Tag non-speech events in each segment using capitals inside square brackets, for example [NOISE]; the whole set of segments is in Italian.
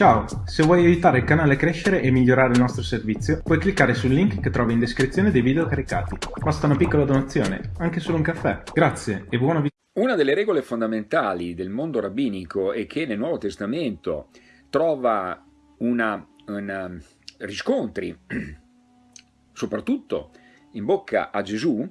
Ciao, se vuoi aiutare il canale a crescere e migliorare il nostro servizio, puoi cliccare sul link che trovi in descrizione dei video caricati. Basta una piccola donazione, anche solo un caffè. Grazie e buona vita. Una delle regole fondamentali del mondo rabbinico e che nel Nuovo Testamento trova una, una riscontri, [CLEARS THROAT] soprattutto in bocca a Gesù,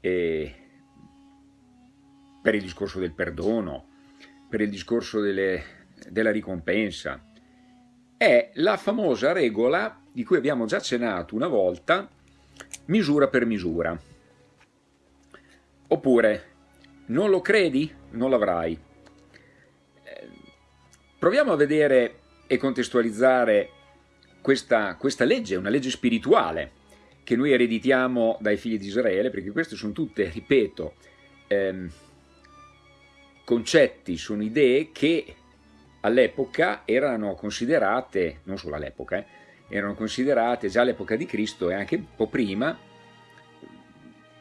per il discorso del perdono, per il discorso delle della ricompensa. È la famosa regola di cui abbiamo già accennato una volta, misura per misura. Oppure, non lo credi? Non l'avrai. Eh, proviamo a vedere e contestualizzare questa, questa legge, una legge spirituale, che noi ereditiamo dai figli di Israele, perché queste sono tutte, ripeto, ehm, concetti, sono idee che all'epoca erano considerate, non solo all'epoca, eh, erano considerate già all'epoca di Cristo e anche un po' prima,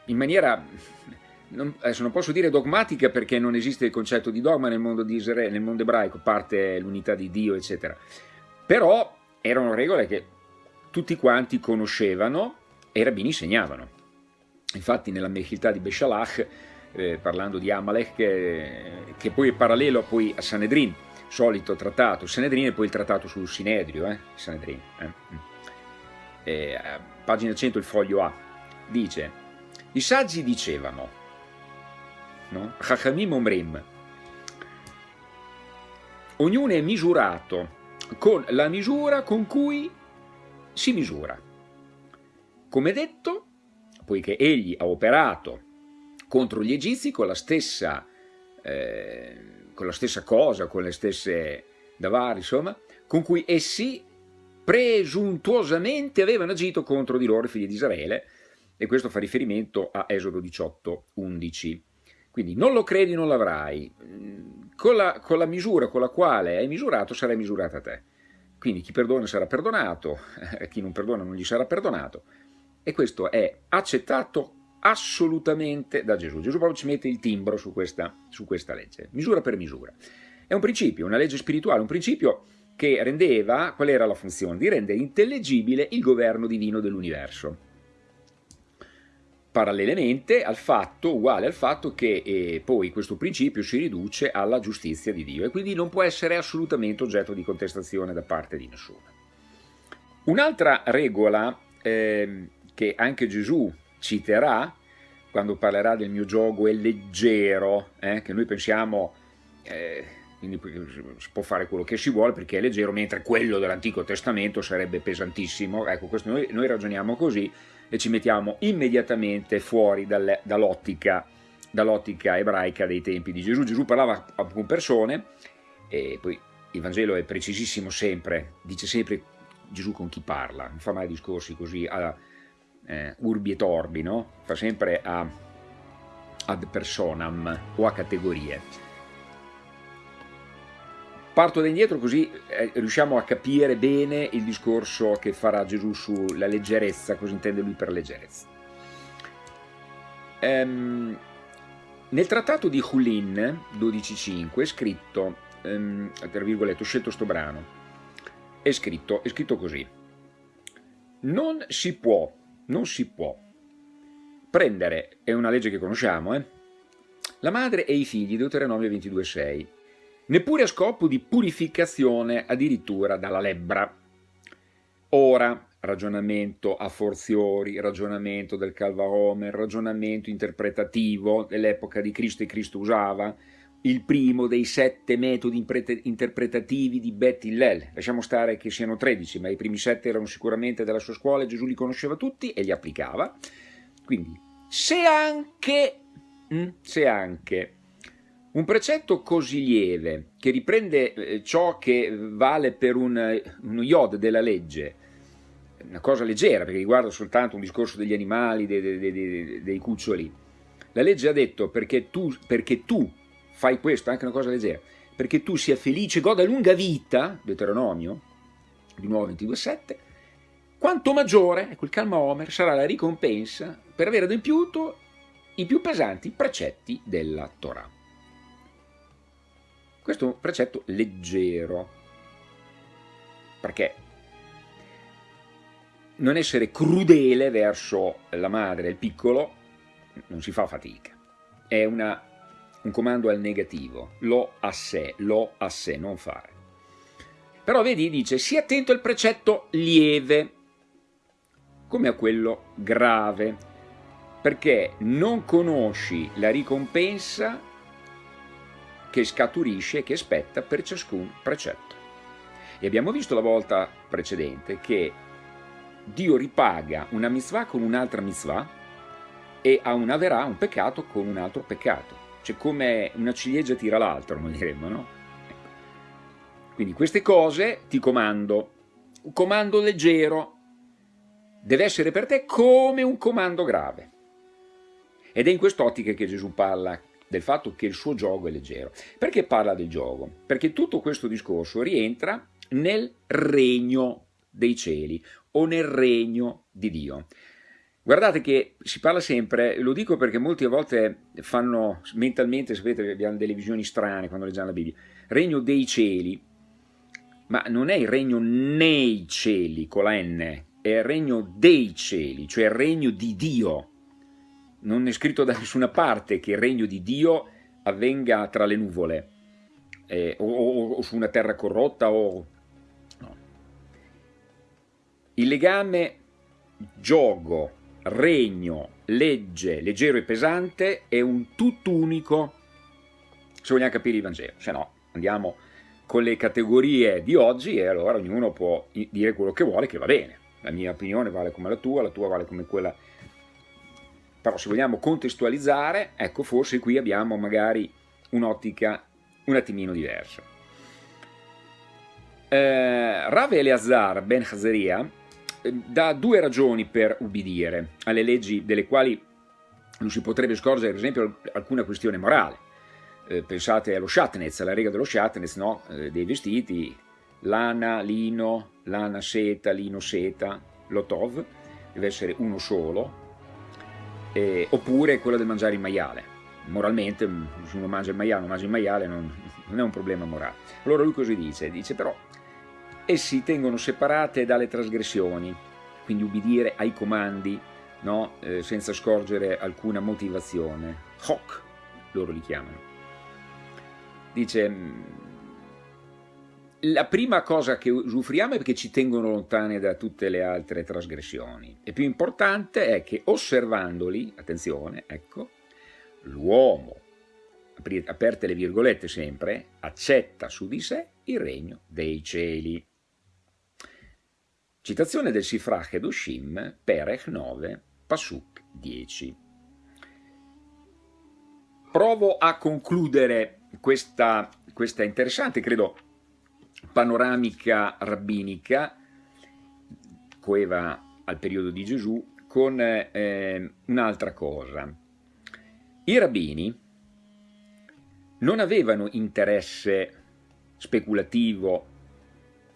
in maniera, non, adesso non posso dire dogmatica perché non esiste il concetto di dogma nel mondo di Israele, nel mondo ebraico, parte l'unità di Dio, eccetera. Però erano regole che tutti quanti conoscevano e i rabbini insegnavano. Infatti nella Mechiltà di Beshalach, eh, parlando di Amalek, che, che poi è parallelo poi a Sanedrin, solito trattato Sanedrin e poi il trattato sul Sinedrio, eh? Sanedrin. Eh? Mm. Eh, pagina 100 il foglio A, dice, i saggi dicevano, no? Chachamim Omrim, ognuno è misurato con la misura con cui si misura. Come detto, poiché egli ha operato contro gli egizi con la stessa eh, con la stessa cosa, con le stesse davari, insomma, con cui essi presuntuosamente avevano agito contro di loro, figli di Israele, e questo fa riferimento a Esodo 18, 11. Quindi non lo credi, non l'avrai. Con la, con la misura con la quale hai misurato, sarai misurato a te. Quindi chi perdona sarà perdonato, [LAUGHS] chi non perdona non gli sarà perdonato. E questo è accettato assolutamente da Gesù. Gesù proprio ci mette il timbro su questa, su questa legge, misura per misura. È un principio, una legge spirituale, un principio che rendeva, qual era la funzione? Di rendere intellegibile il governo divino dell'universo. Parallelamente al fatto, uguale al fatto che eh, poi questo principio si riduce alla giustizia di Dio e quindi non può essere assolutamente oggetto di contestazione da parte di nessuno. Un'altra regola eh, che anche Gesù citerà quando parlerà del mio gioco è leggero, eh, che noi pensiamo, eh, quindi si può fare quello che si vuole perché è leggero, mentre quello dell'Antico Testamento sarebbe pesantissimo. Ecco, questo noi, noi ragioniamo così e ci mettiamo immediatamente fuori dall'ottica dall ebraica dei tempi di Gesù. Gesù parlava con persone e poi il Vangelo è precisissimo sempre, dice sempre Gesù con chi parla, non fa mai discorsi così alla, eh, urbi et orbi, no? fa sempre a, ad personam o a categorie. Parto da indietro così eh, riusciamo a capire bene il discorso che farà Gesù sulla leggerezza, cosa intende lui per leggerezza. Ehm, nel trattato di Hulin 12.5 è scritto, ehm, tra virgolette, ho scelto sto brano, è scritto, è scritto così, non si può non si può prendere, è una legge che conosciamo, eh? la madre e i figli, Deuteronomio 22,6, neppure a scopo di purificazione addirittura dalla lebbra. Ora, ragionamento a forziori, ragionamento del Calvaomer, ragionamento interpretativo dell'epoca di Cristo e Cristo usava, il primo dei sette metodi interpretativi di Bet Hillel. Lasciamo stare che siano 13, ma i primi sette erano sicuramente della sua scuola, Gesù li conosceva tutti e li applicava. Quindi, se anche, mm, se anche un precetto così lieve, che riprende eh, ciò che vale per un, uno iod della legge, una cosa leggera, perché riguarda soltanto un discorso degli animali, dei, dei, dei, dei cuccioli, la legge ha detto perché tu, perché tu fai questo, anche una cosa leggera, perché tu sia felice, goda lunga vita, Deuteronomio, di nuovo 22.7, quanto maggiore, ecco il calma Omer, sarà la ricompensa per aver adempiuto i più pesanti precetti della Torah. Questo è un precetto leggero, perché? Non essere crudele verso la madre e il piccolo non si fa fatica, è una, un comando al negativo, lo a sé, lo a sé, non fare. Però vedi, dice, sii attento al precetto lieve, come a quello grave, perché non conosci la ricompensa che scaturisce e che spetta per ciascun precetto. E abbiamo visto la volta precedente che Dio ripaga una mitzvah con un'altra mitzvah e a una verà un peccato con un altro peccato. Cioè come una ciliegia tira l'altro, noi diremmo, no? Ecco. Quindi queste cose ti comando. Un comando leggero deve essere per te come un comando grave. Ed è in quest'ottica che Gesù parla del fatto che il suo gioco è leggero. Perché parla del gioco? Perché tutto questo discorso rientra nel regno dei cieli o nel regno di Dio. Guardate che si parla sempre, lo dico perché molte volte fanno mentalmente, sapete, abbiamo delle visioni strane quando leggiamo la Bibbia, regno dei cieli, ma non è il regno nei cieli con la N, è il regno dei cieli, cioè il regno di Dio. Non è scritto da nessuna parte che il regno di Dio avvenga tra le nuvole eh, o, o, o, su una terra corrotta o... No. Il legame gioco, regno, legge, leggero e pesante è un tutt'unico se vogliamo capire il Vangelo, se no andiamo con le categorie di oggi e allora ognuno può dire quello che vuole che va bene. La mia opinione vale come la tua, la tua vale come quella però se vogliamo contestualizzare, ecco forse qui abbiamo magari un'ottica un attimino diversa. Eh, Rav Eleazar ben Hazaria dà due ragioni per ubbidire alle leggi delle quali non si potrebbe scorgere, ad esempio, alcuna questione morale. Eh, pensate allo shatnez, alla riga dello shatnez, no? eh, dei vestiti, lana, lino, lana, seta, lino, seta, lotov, deve essere uno solo, eh, oppure quella del mangiare il maiale. Moralmente, mm, se uno mangia il maiale non mangia il maiale non, non è un problema morale. Allora lui così dice? Dice però, essi tengono separate dalle trasgressioni, quindi ubbidire ai comandi no? eh, senza scorgere alcuna motivazione. Hoc, loro li chiamano. Dice, mm, la prima cosa che usufruiamo è che ci tengono lontane da tutte le altre trasgressioni. E più importante è che osservandoli, attenzione, ecco, l'uomo, aperte le virgolette sempre, accetta su di sé il regno dei cieli. Citazione del Sifrach Edushim, Perech 9, Pasuk 10. Provo a concludere questa, questa interessante, credo, panoramica rabbinica coeva al periodo di Gesù con eh, un'altra cosa. I rabbini non avevano interesse speculativo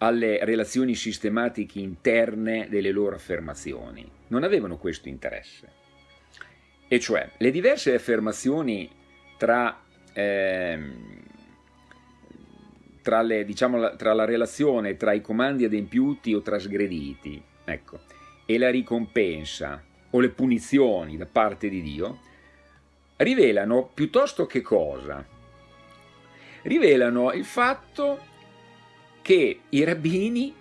alle relazioni sistematiche interne delle loro affermazioni, non avevano questo interesse. E cioè, le diverse affermazioni tra eh, tra, le, diciamo, tra la relazione tra i comandi adempiuti o trasgrediti ecco, e la ricompensa o le punizioni da parte di Dio, rivelano piuttosto che cosa? Rivelano il fatto che i rabbini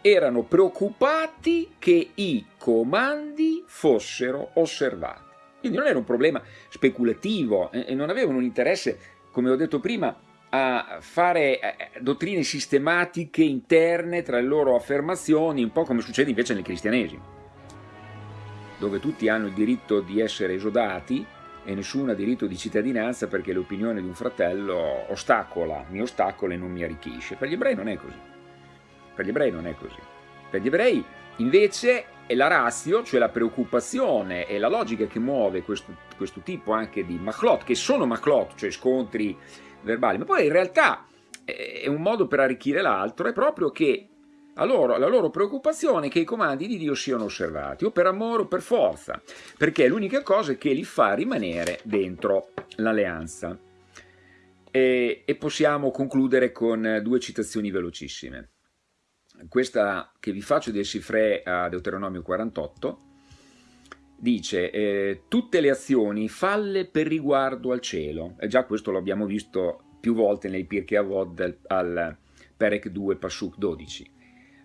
erano preoccupati che i comandi fossero osservati. Quindi non era un problema speculativo e non avevano un interesse, come ho detto prima, a fare eh, eh, dottrine sistematiche interne tra le loro affermazioni, un po' come succede invece nel cristianesimo, dove tutti hanno il diritto di essere esodati e nessuno ha diritto di cittadinanza perché l'opinione di un fratello ostacola, mi ostacola e non mi arricchisce. Per gli ebrei non è così. Per gli ebrei non è così. Per gli ebrei invece è la razio, cioè la preoccupazione e la logica che muove questo, questo tipo anche di machlot, che sono machlot, cioè scontri verbali, ma poi in realtà è un modo per arricchire l'altro, è proprio che loro, la loro preoccupazione è che i comandi di Dio siano osservati, o per amore o per forza, perché è l'unica cosa che li fa rimanere dentro l'alleanza. E, e possiamo concludere con due citazioni velocissime. questa che vi faccio del Sifre a Deuteronomio 48, dice eh, tutte le azioni falle per riguardo al cielo, e già questo lo abbiamo visto più volte nei Pirkei Avod al, al Perek 2 Pasuk 12.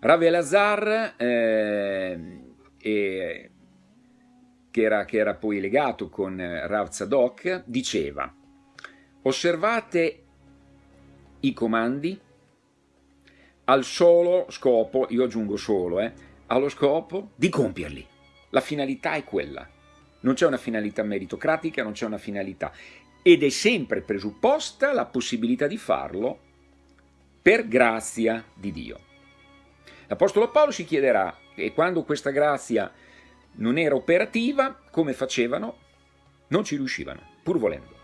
Rav Elazar, eh, che, era, che, era, poi legato con Rav Zadok, diceva osservate i comandi al solo scopo, io aggiungo solo, eh, allo scopo di compierli. La finalità è quella. Non c'è una finalità meritocratica, non c'è una finalità. Ed è sempre presupposta la possibilità di farlo per grazia di Dio. L'Apostolo Paolo si chiederà, e quando questa grazia non era operativa, come facevano? Non ci riuscivano, pur volendo.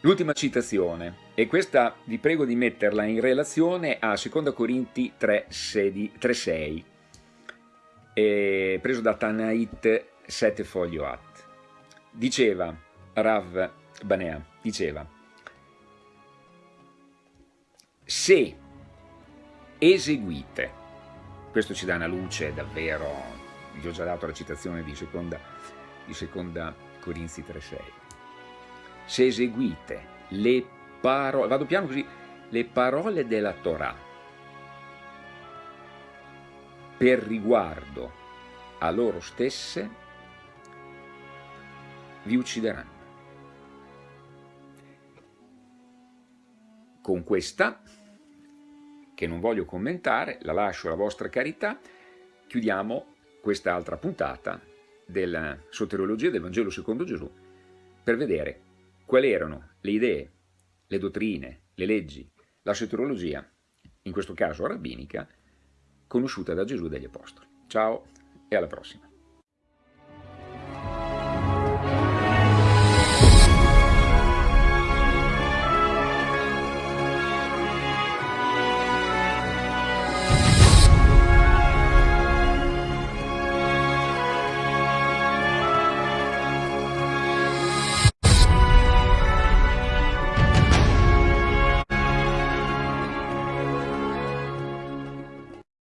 L'ultima citazione, e questa vi prego di metterla in relazione a 2 Corinti 3,6, preso da Tanait 7 foglio at. Diceva Rav Banea, diceva, se eseguite, questo ci dà una luce davvero, vi ho già dato la citazione di seconda, di seconda Corinzi 3,6, se eseguite le parole, vado piano così, le parole della Torah per riguardo a loro stesse, vi uccideranno. Con questa, che non voglio commentare, la lascio alla vostra carità, chiudiamo questa altra puntata della soteriologia del Vangelo secondo Gesù per vedere quali erano le idee, le dottrine, le leggi, la soteriologia, in questo caso rabbinica, conosciuta da Gesù e dagli Apostoli. Ciao e alla prossima.